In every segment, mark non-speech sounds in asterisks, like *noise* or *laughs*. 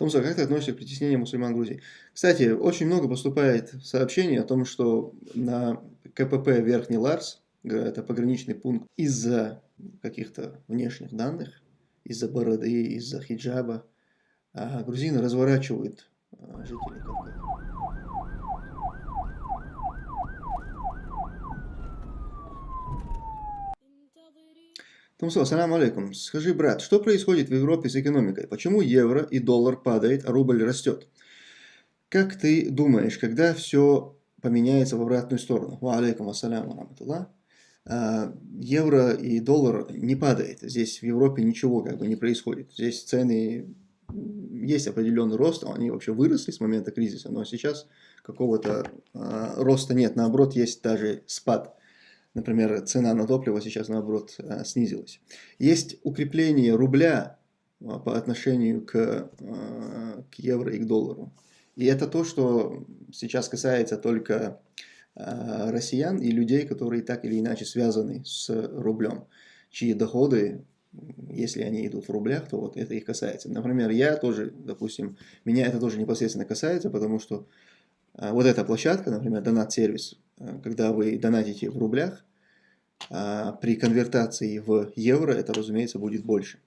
Томсо, как ты относишься к притеснению мусульман Грузии? Кстати, очень много поступает сообщений о том, что на КПП Верхний Ларс, это пограничный пункт, из-за каких-то внешних данных, из-за бороды, из-за хиджаба, а грузины разворачивают а, жителей Кавказа. Тумсо, салам алейкум. Скажи, брат, что происходит в Европе с экономикой? Почему евро и доллар падает, а рубль растет? Как ты думаешь, когда все поменяется в обратную сторону? Ва алейкум ассаляму раматуллах. А, евро и доллар не падает. Здесь в Европе ничего как бы не происходит. Здесь цены, есть определенный рост, они вообще выросли с момента кризиса, но сейчас какого-то а, роста нет. Наоборот, есть даже спад. Например, цена на топливо сейчас, наоборот, э, снизилась. Есть укрепление рубля э, по отношению к, э, к евро и к доллару. И это то, что сейчас касается только россиян и людей, которые так или иначе связаны с рублем, чьи доходы, если они идут в рублях, то вот это их касается. Например, я тоже, допустим, меня это тоже непосредственно касается, потому что вот эта площадка, например, донат-сервис, когда вы донатите в рублях, а при конвертации в евро это, разумеется, будет больше.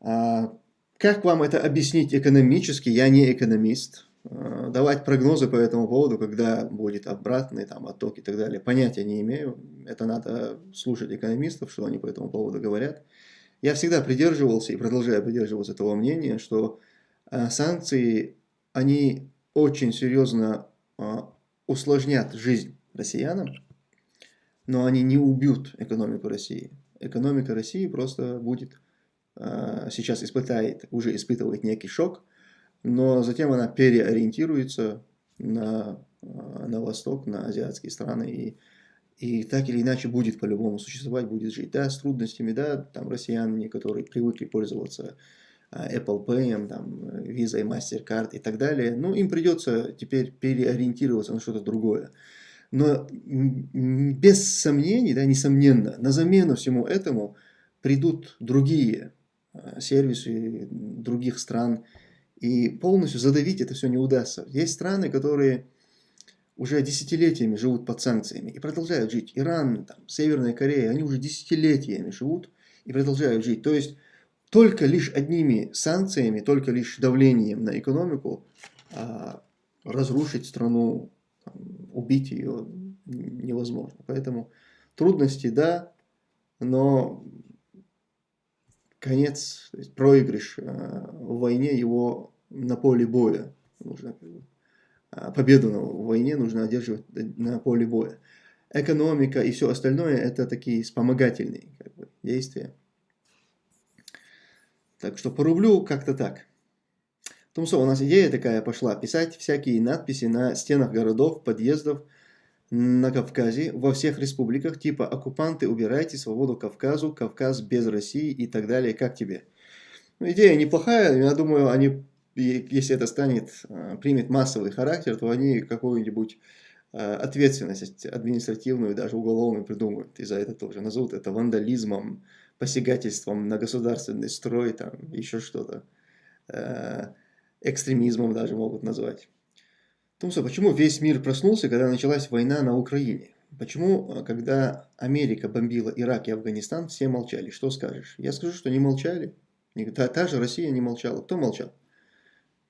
А как вам это объяснить экономически? Я не экономист. А, давать прогнозы по этому поводу, когда будет обратный там, отток и так далее, понятия не имею. Это надо слушать экономистов, что они по этому поводу говорят. Я всегда придерживался и продолжаю придерживаться того мнения, что санкции, они очень серьезно усложнят жизнь россиянам, но они не убьют экономику России. Экономика России просто будет, а, сейчас испытает, уже испытывает некий шок, но затем она переориентируется на, а, на восток, на азиатские страны и и так или иначе будет по-любому существовать, будет жить. Да, с трудностями, да, там россияне, которые привыкли пользоваться Apple Pay, там, Visa и MasterCard и так далее, ну, им придется теперь переориентироваться на что-то другое. Но без сомнений, да, несомненно, на замену всему этому придут другие а, сервисы других стран, и полностью задавить это все не удастся. Есть страны, которые уже десятилетиями живут под санкциями и продолжают жить. Иран, там, Северная Корея, они уже десятилетиями живут и продолжают жить. То есть только лишь одними санкциями, только лишь давлением на экономику а, разрушить страну убить ее невозможно. Поэтому трудности, да, но конец, есть проигрыш э, в войне его на поле боя. Нужно, э, победу в войне нужно одерживать на поле боя. Экономика и все остальное это такие вспомогательные как бы, действия. Так что по рублю как-то так. Тумсо, у нас идея такая пошла, писать всякие надписи на стенах городов, подъездов на Кавказе, во всех республиках, типа «Оккупанты, убирайте свободу Кавказу», «Кавказ без России» и так далее. Как тебе? Ну, идея неплохая, я думаю, они, если это станет, а, примет массовый характер, то они какую-нибудь а, ответственность административную, даже уголовную придумают, и за это тоже назовут это вандализмом, посягательством на государственный строй, там, еще что-то. А, экстремизмом даже могут назвать. Тумса, почему весь мир проснулся, когда началась война на Украине? Почему, э, когда Америка бомбила Ирак и Афганистан, все молчали? Что скажешь? Я скажу, что не молчали. Та, та же Россия не молчала. Кто молчал?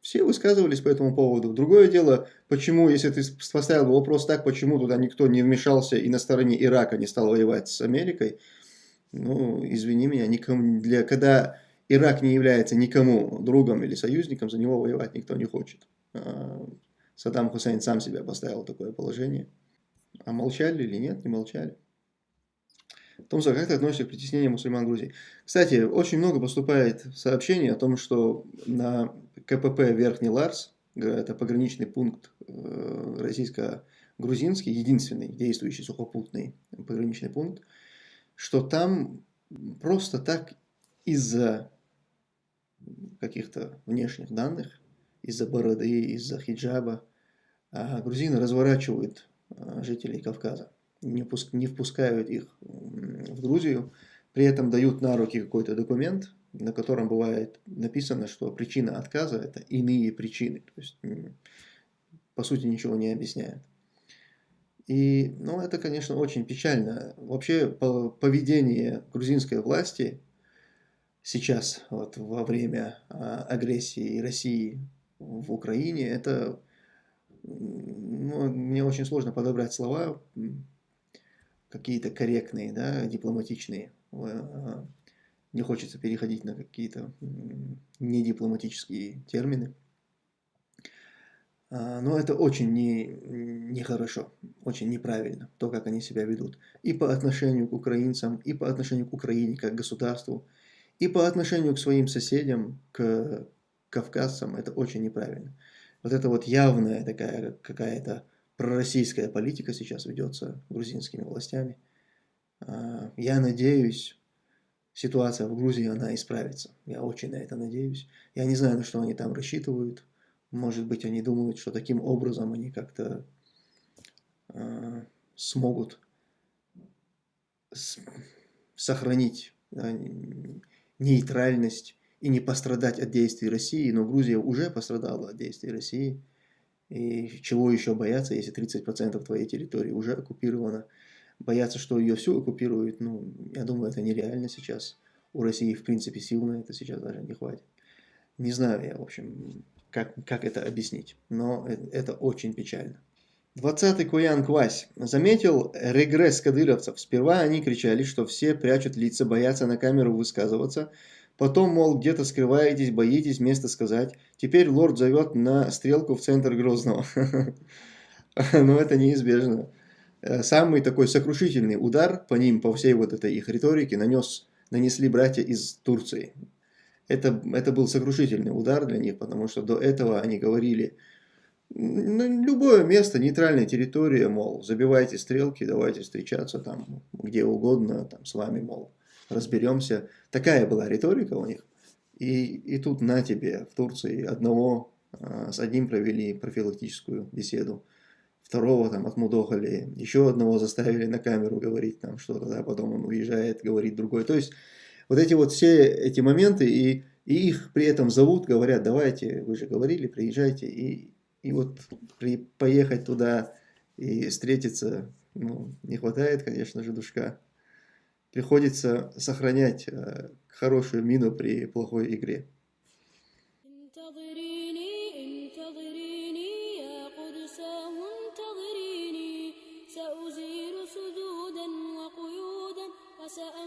Все высказывались по этому поводу. Другое дело, почему, если ты поставил вопрос так, почему туда никто не вмешался и на стороне Ирака не стал воевать с Америкой, ну, извини меня, никому, для, когда Ирак не является никому другом или союзником, за него воевать никто не хочет. А, Саддам Хусейн сам себя поставил в такое положение. А молчали или нет, не молчали. Томса, как ты относишься к притеснению мусульман Грузии? Кстати, очень много поступает сообщений о том, что на КПП Верхний Ларс, это пограничный пункт э, российско-грузинский, единственный действующий сухопутный пограничный пункт, что там просто так из-за каких-то внешних данных, из-за бороды, из-за хиджаба, а грузины разворачивают а, жителей Кавказа, не, пуск, не впускают их в Грузию, при этом дают на руки какой-то документ, на котором бывает написано, что причина отказа – это иные причины. То есть, по сути, ничего не объясняет. И, ну, это, конечно, очень печально. Вообще, поведение грузинской власти сейчас, вот, во время а, агрессии России в Украине, это, ну, мне очень сложно подобрать слова, какие-то корректные, да, дипломатичные. А, не хочется переходить на какие-то недипломатические термины. А, но это очень нехорошо, не, не очень неправильно, то, как они себя ведут. И по отношению к украинцам, и по отношению к Украине как государству, и по отношению к своим соседям, к кавказцам, это очень неправильно. Вот это вот явная такая какая-то пророссийская политика сейчас ведется грузинскими властями. А, я надеюсь, ситуация в Грузии, она исправится. Я очень на это надеюсь. Я не знаю, на что они там рассчитывают. Может быть, они думают, что таким образом они как-то э, смогут сохранить да, нейтральность и не пострадать от действий России. Но Грузия уже пострадала от действий России. И чего еще бояться, если 30% твоей территории уже оккупировано? Бояться, что ее всю оккупируют, ну, я думаю, это нереально сейчас. У России, в принципе, сил на это сейчас даже не хватит. Не знаю я, в общем, как, как это объяснить, но это очень печально. 20-й Куян Квась заметил регресс кадыровцев. Сперва они кричали, что все прячут лица, боятся на камеру высказываться. Потом, мол, где-то скрываетесь, боитесь место сказать. Теперь лорд зовет на стрелку в центр Грозного. *laughs* Но это неизбежно. Э, самый такой сокрушительный удар по ним, по всей вот этой их риторике, нанес, нанесли братья из Турции. Это, это был сокрушительный удар для них, потому что до этого они говорили, любое место, нейтральная территория, мол, забивайте стрелки, давайте встречаться там где угодно, там с вами, мол, разберемся. Такая была риторика у них. И, и тут на тебе в Турции одного, а, с одним провели профилактическую беседу, второго там отмудохали, еще одного заставили на камеру говорить там что-то, да, потом он уезжает, говорит другой. То есть вот эти вот все эти моменты, и, и их при этом зовут, говорят, давайте, вы же говорили, приезжайте, и, и вот при, поехать туда и встретиться, ну, не хватает, конечно же, душка. Приходится сохранять э, хорошую мину при плохой игре. سأمحو رجس